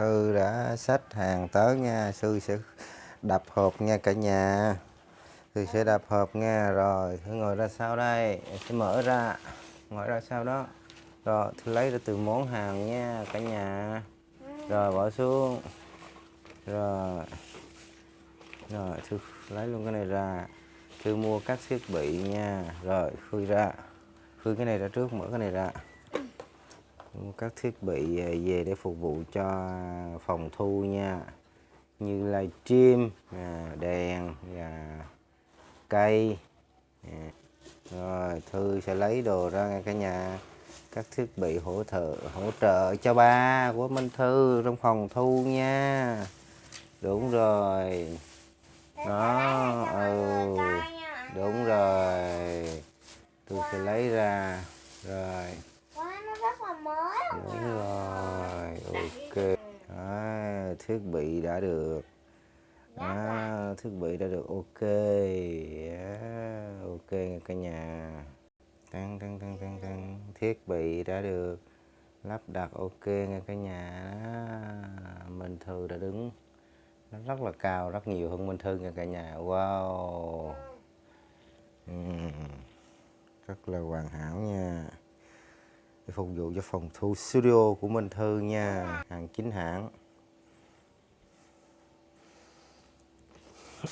Thư đã xách hàng tới nha. Sư sẽ đập hộp nha cả nhà. Sư sẽ đập hộp nha. Rồi Thư ngồi ra sau đây. Sẽ mở ra. Ngồi ra sau đó. Rồi Thư lấy ra từ món hàng nha cả nhà. Rồi, bỏ xuống. Rồi. Rồi Thư lấy luôn cái này ra. Thư mua các thiết bị nha. Rồi, khui ra. Khui cái này ra trước, mở cái này ra các thiết bị về để phục vụ cho phòng thu nha. Như livestream à, đèn và cây à. rồi thư sẽ lấy đồ ra ngay cả nhà. Các thiết bị hỗ trợ hỗ trợ cho ba của Minh Thư trong phòng thu nha. Đúng rồi. Đó ừ đúng rồi. Tôi sẽ lấy ra. Rồi Mới đúng rồi ok. à, thiết bị đã được. À, thiết bị đã được ok. À, ok nha cả nhà. Tăng tăng tăng tăng tăng. Thiết bị đã được lắp đặt ok nha cả nhà. Minh Thư đã đứng nó rất là cao rất nhiều hơn Minh Thư nha cả nhà. Wow. Ừm, rất là hoàn hảo nha để phục vụ cho phòng thu studio của Minh Thư nha. Hàng chính hãng.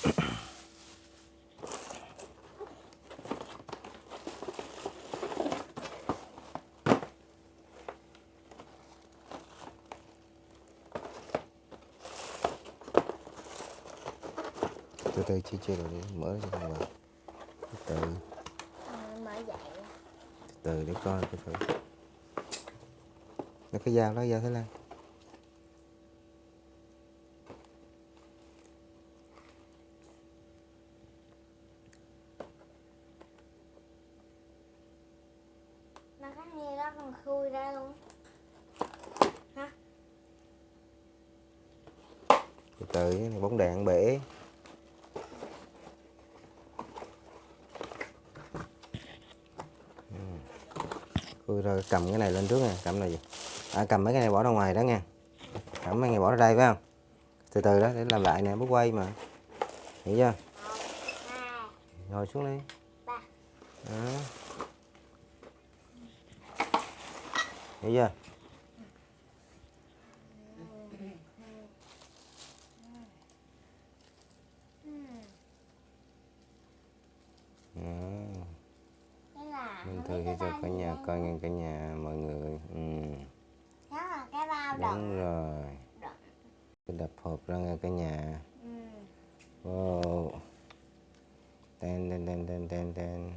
Từ từ chia chia rồi đi mở ra cho vào. Từ từ. Mở dậy. Từ từ để coi từ từ nó cái dao đó dao thái lan Nó cái như đó còn khui ra luôn Hả? từ từ này bóng đèn bể Ừ. Khui ra cầm cái này lên trước nha cầm này gì à, cầm mấy cái này bỏ ra ngoài đó nha. Cầm mấy cái này bỏ ra đây phải không? Từ từ đó để làm lại nè bước quay mà. Hiểu chưa? Ngồi xuống đi. Đó. hiểu chưa? Đó. Thư cho cả nhà coi nghe cả nhà mọi người. Ừ. Đó là cái bao đúng đựng rồi. Đựng. cái đập hộp ra nghe cả nhà. Ừ. wow. Ten ten ten ten ten ten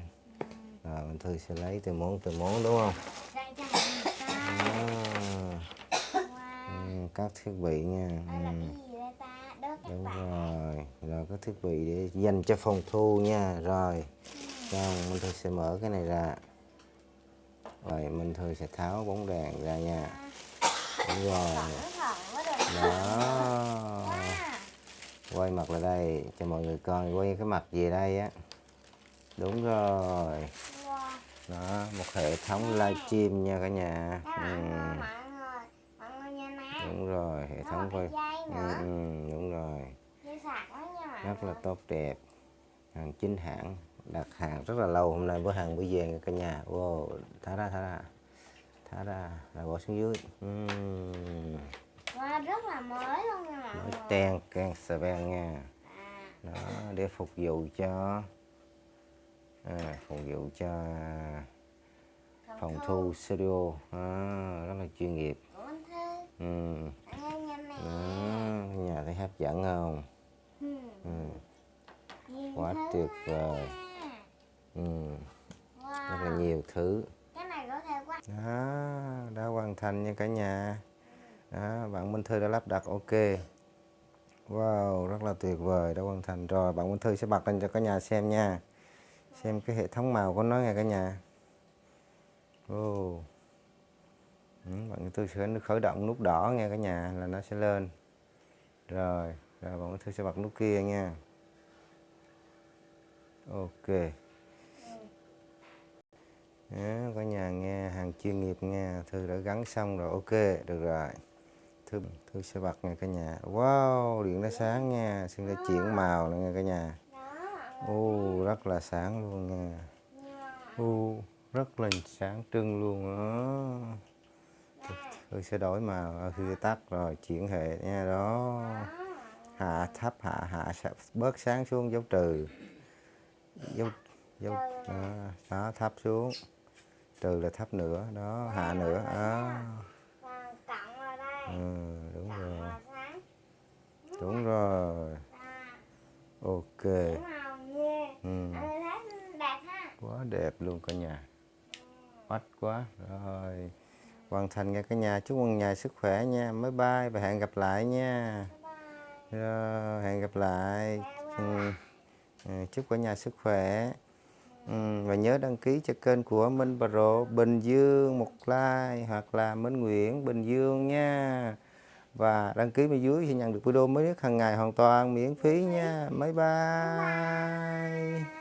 rồi Minh Thư sẽ lấy từ món từ món đúng không? Mình à, Wow. Ừ, các thiết bị nha. Ừ. các đúng rồi. Rồi các thiết bị để dành cho phòng thu nha. Rồi xong Minh Thư sẽ mở cái này ra. Rồi Minh Thư sẽ tháo bóng đèn ra nha rồi đừng đó quay mặt lại đây cho mọi người coi quay cái mặt về đây á. Đúng rồi. Wow đó một hệ thống livestream nha cả nhà. Các ừ, đúng rồi hệ thống quay ừ, ừ, đúng rồi. Rất là tốt đẹp. Hàng chính hãng đặt hàng rất là lâu hôm nay bữa hàng bữa về nha cả nhà. Wow thả ra thả ra thả ra rồi bỏ xuống dưới. Ừm, Wow rất là mới luôn nha mọi người. ten can sờ ven nha. À. Đó để phục vụ cho. À, phục vụ cho phòng thu. studio. À, rất là chuyên nghiệp. Ừ. Đó, nhà thấy hấp dẫn không? Ừ. ừ. Quá tuyệt vời. Ừ. rất là Wow. nhiều thứ Cái này có thể quay đó đã hoàn thành nha cả nhà. Đó bạn Minh Thư đã lắp đặt ok. Wow rất là tuyệt vời đã hoàn thành rồi. Bạn Minh Thư sẽ bật lên cho cả nhà xem nha. Xem cái hệ thống màu của nó nha cả nhà. Oh. ừ, bạn Minh Thư sẽ khởi động nút đỏ nha cả nhà là nó sẽ lên. Rồi rồi bạn Minh Thư sẽ bật nút kia nha. Ok đó, có nhà nghe hàng chuyên nghiệp nghe Thư đã gắn xong rồi ok được rồi. Thư thư sẽ bật nghe cả nhà. Wow điện nó sáng nha xin đã chuyển màu nữa nghe cả nhà. U ô rất là sáng luôn nha u ô rất là sáng trưng luôn đó thư sẽ đổi màu thư sẽ tắt rồi chuyển hệ nha đó. Hạ thấp hạ hạ bớt sáng xuống dấu trừ. Dấu dấu đó, đó thấp xuống trừ là thấp nữa đó hạ nữa vào đây. Ừ, đúng rồi. đúng rồi. À, ok. Ừ. ừ, quá đẹp luôn cả nhà. Mắt quá. Rồi. Hoàn thành nha cả nhà. Chúc mừng nhà sức khỏe nha. Bye bye và hẹn gặp lại nha. Rồi, hẹn gặp lại. Ừ. Ừ, chúc cả nhà sức khỏe ừ. và nhớ đăng ký cho kênh của Minh Pro Bình Dương một like hoặc là Minh Nguyễn Bình Dương nha. Và đăng ký bên dưới sẽ nhận được video mới nhất hàng ngày hoàn toàn miễn phí nha. Bye bye.